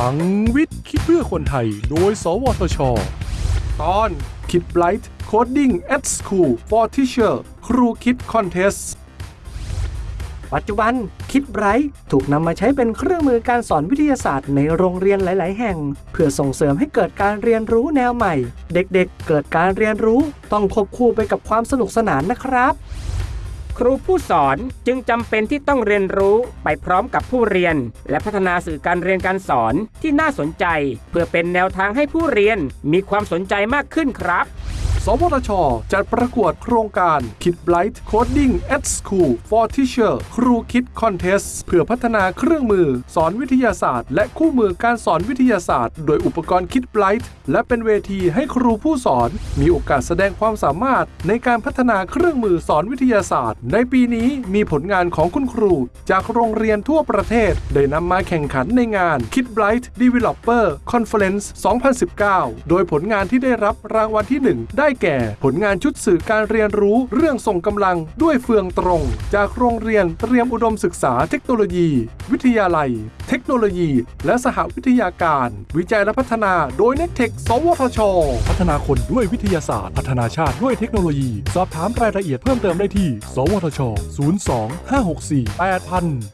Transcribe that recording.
ลังวิทย์ คิดเพื่อคนไทย โดย สวทช ตอนคิดไลท์ Coding at School for Teacher ครูคิดคอนเทสปัจจุบันคิดไบรท์ถูกนำมาใช้เป็นเครื่องมือการสอนวิทยาศาสตร์ในโรงเรียนหลาย ๆ แห่ง เพื่อส่งเสริมให้เกิดการเรียนรู้แนวใหม่ เด็ก ๆ เกิดการเรียนรู้ต้องควบคู่ไปกับความสนุกสนานนะครับ ครูผู้สอนจึงจำเป็นที่ต้องเรียนรู้ไปพร้อมกับผู้เรียน และพัฒนาสื่อการเรียนการสอนที่น่าสนใจ เพื่อเป็นแนวทางให้ผู้เรียนมีความสนใจมากขึ้นครับ สวทช จัดประกวดโครงการ Kid Bright Coding at School for Teacher ครูคิด Contest เพื่อพัฒนาเครื่องมือ สอนวิทยาศาสตร์ และคู่มือการสอนวิทยาศาสตร์ โดยอุปกรณ์ Kid Bright และเป็นเวทีให้ครูผู้สอน มีโอกาสแสดงความสามารถในการพัฒนาเครื่องมือสอนวิทยาศาสตร์ ในปีนี้มีผลงานของคุณครู จากโรงเรียนทั่วประเทศ ได้นำมาแข่งขันในงาน Kid Bright Developer Conference 2019 โดยผลงานที่ได้รับรางวัลที่ 1 ได้แก่ ผลงานชุดสื่อการเรียนรู้เรื่องส่งกำลังด้วยเฟืองตรง จากโรงเรียนเตรียมอุดมศึกษาเทคโนโลยี วิทยาลัย เทคโนโลยี และสหวิทยาการ วิจัยและพัฒนาโดย n e c t e c h สวทช พัฒนาคนด้วยวิทยาศาสตร์ พัฒนาชาติด้วยเทคโนโลยี สอบถามรายละเอียดเพิ่มเติมได้ที่ สวทช 02 564 8000